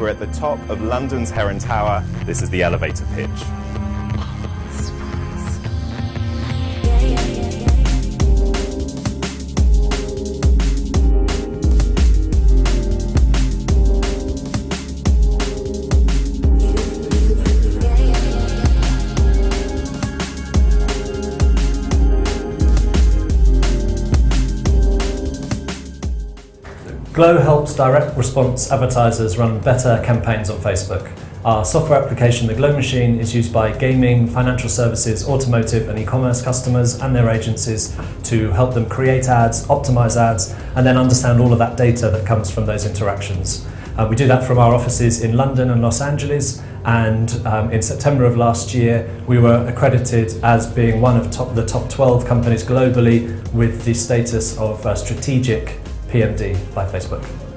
We're at the top of London's Heron Tower. This is the elevator pitch. Glow helps direct response advertisers run better campaigns on Facebook. Our software application, the Glow Machine, is used by gaming, financial services, automotive and e-commerce customers and their agencies to help them create ads, optimize ads, and then understand all of that data that comes from those interactions. Uh, we do that from our offices in London and Los Angeles, and um, in September of last year we were accredited as being one of top, the top 12 companies globally with the status of uh, strategic PMD by Facebook.